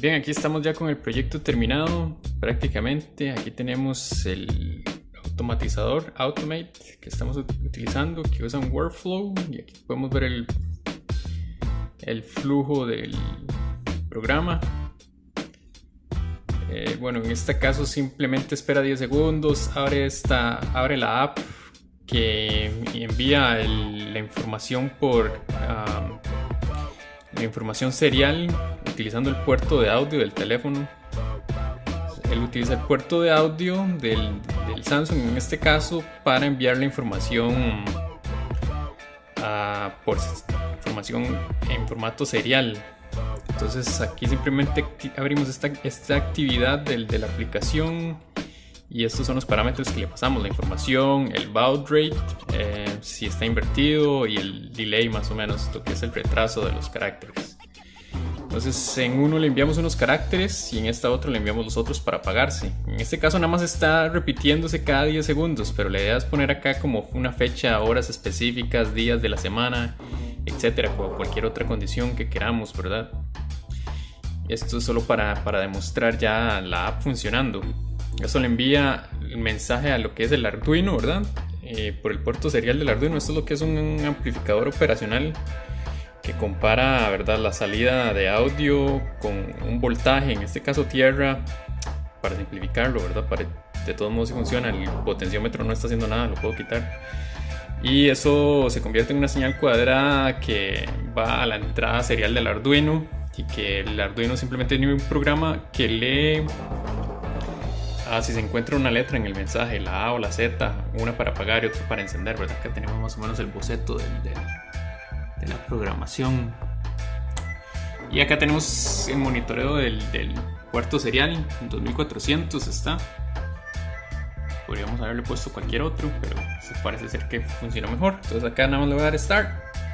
Bien, aquí estamos ya con el proyecto terminado prácticamente. Aquí tenemos el automatizador Automate que estamos utilizando que usa un workflow y aquí podemos ver el, el flujo del programa. Eh, bueno, en este caso simplemente espera 10 segundos, abre, esta, abre la app que envía la información por la información serial utilizando el puerto de audio del teléfono. Él utiliza el puerto de audio del, Samsung en este caso para enviar la información por información en formato serial. Entonces aquí simplemente abrimos esta, esta actividad del, de la aplicación y estos son los parámetros que le pasamos, la información, el baud rate, eh, si está invertido y el delay más o menos, lo que es el retraso de los caracteres. Entonces en uno le enviamos unos caracteres y en esta otra le enviamos los otros para apagarse. En este caso nada más está repitiéndose cada 10 segundos, pero la idea es poner acá como una fecha, horas específicas, días de la semana, etcétera, o cualquier otra condición que queramos, ¿verdad? Esto es solo para, para demostrar ya la app funcionando. Eso le envía el mensaje a lo que es el Arduino, ¿verdad? Eh, por el puerto serial del Arduino. Esto es lo que es un amplificador operacional que compara, ¿verdad? La salida de audio con un voltaje, en este caso tierra, para simplificarlo, ¿verdad? Para, de todos modos si funciona, el potenciómetro no está haciendo nada, lo puedo quitar. Y eso se convierte en una señal cuadrada que va a la entrada serial del Arduino y que el Arduino simplemente tiene un programa que lee Ah, si se encuentra una letra en el mensaje, la A o la Z, una para apagar y otra para encender, ¿verdad? Acá tenemos más o menos el boceto de la programación. Y acá tenemos el monitoreo del, del puerto serial, 2400 está. Podríamos haberle puesto cualquier otro, pero parece ser que funciona mejor. Entonces acá nada más le voy a dar Start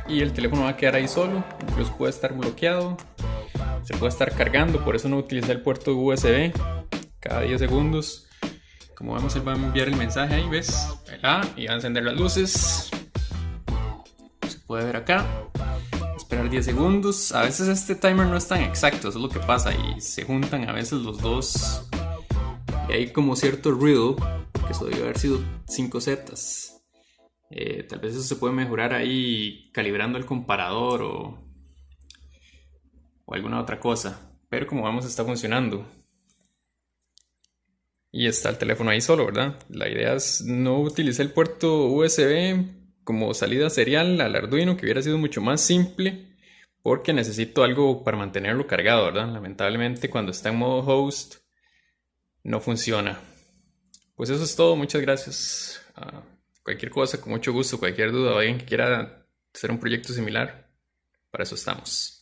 y el teléfono va a quedar ahí solo. Incluso puede estar bloqueado, se puede estar cargando, por eso no utilicé el puerto USB cada 10 segundos. Como vemos, él va a enviar el mensaje ahí, ¿ves? y va a encender las luces. Puede ver acá. Esperar 10 segundos. A veces este timer no es tan exacto, eso es lo que pasa. Y se juntan a veces los dos. Y hay como cierto ruido, que eso debe haber sido 5 zetas. Eh, tal vez eso se puede mejorar ahí calibrando el comparador o, o alguna otra cosa. Pero como vemos está funcionando y está el teléfono ahí solo, ¿verdad? La idea es no utilizar el puerto USB como salida serial al Arduino, que hubiera sido mucho más simple, porque necesito algo para mantenerlo cargado, ¿verdad? Lamentablemente cuando está en modo host no funciona. Pues eso es todo, muchas gracias. Ah, cualquier cosa, con mucho gusto, cualquier duda o alguien que quiera hacer un proyecto similar, para eso estamos.